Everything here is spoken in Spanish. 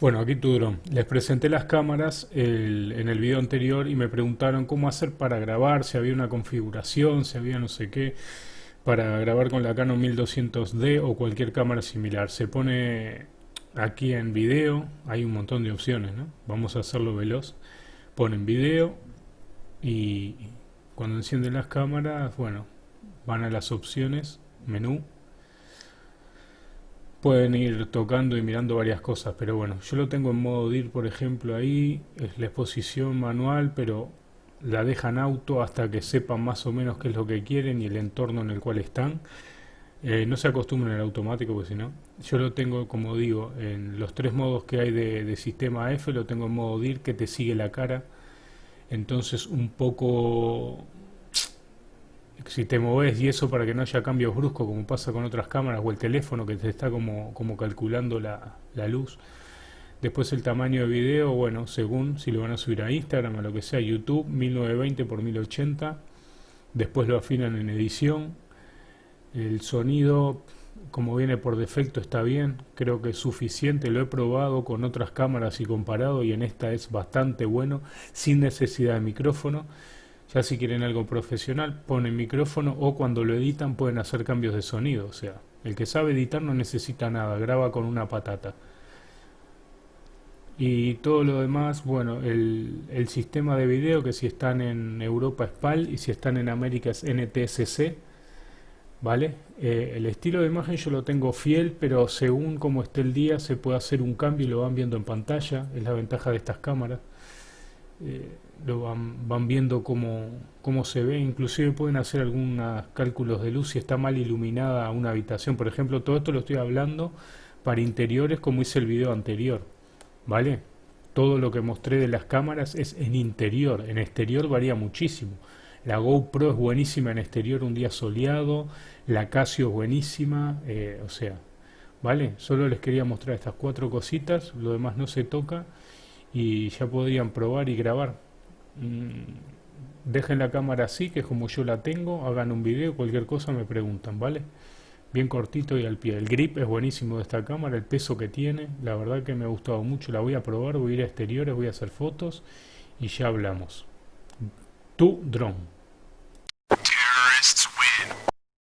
Bueno, aquí tu dron. Les presenté las cámaras en el video anterior y me preguntaron cómo hacer para grabar, si había una configuración, si había no sé qué, para grabar con la Canon 1200D o cualquier cámara similar. Se pone aquí en video, hay un montón de opciones, ¿no? Vamos a hacerlo veloz. Ponen video y cuando encienden las cámaras, bueno, van a las opciones, menú Pueden ir tocando y mirando varias cosas, pero bueno, yo lo tengo en modo DIR, por ejemplo, ahí, es la exposición manual, pero la dejan auto hasta que sepan más o menos qué es lo que quieren y el entorno en el cual están. Eh, no se acostumbren al automático, porque si no, yo lo tengo, como digo, en los tres modos que hay de, de sistema F, lo tengo en modo DIR, que te sigue la cara. Entonces, un poco si te moves y eso para que no haya cambios bruscos como pasa con otras cámaras o el teléfono que te está como, como calculando la, la luz. Después el tamaño de video, bueno, según si lo van a subir a Instagram o lo que sea, YouTube, 1920 x 1080. Después lo afinan en edición. El sonido, como viene por defecto, está bien. Creo que es suficiente. Lo he probado con otras cámaras y comparado y en esta es bastante bueno, sin necesidad de micrófono. Ya si quieren algo profesional, ponen micrófono o cuando lo editan pueden hacer cambios de sonido. O sea, el que sabe editar no necesita nada, graba con una patata. Y todo lo demás, bueno, el, el sistema de video que si están en Europa es PAL y si están en América es NTSC. ¿Vale? Eh, el estilo de imagen yo lo tengo fiel, pero según como esté el día se puede hacer un cambio y lo van viendo en pantalla. Es la ventaja de estas cámaras. Eh, lo van, viendo cómo, cómo, se ve, inclusive pueden hacer algunos cálculos de luz si está mal iluminada una habitación, por ejemplo, todo esto lo estoy hablando para interiores como hice el video anterior, ¿vale? Todo lo que mostré de las cámaras es en interior, en exterior varía muchísimo. La GoPro es buenísima en exterior un día soleado, la Casio es buenísima, eh, o sea, ¿vale? Solo les quería mostrar estas cuatro cositas, lo demás no se toca y ya podrían probar y grabar. Mm, dejen la cámara así, que es como yo la tengo, hagan un video, cualquier cosa me preguntan, ¿vale? Bien cortito y al pie. El grip es buenísimo de esta cámara, el peso que tiene, la verdad que me ha gustado mucho, la voy a probar, voy a ir a exteriores, voy a hacer fotos y ya hablamos. Tu drone.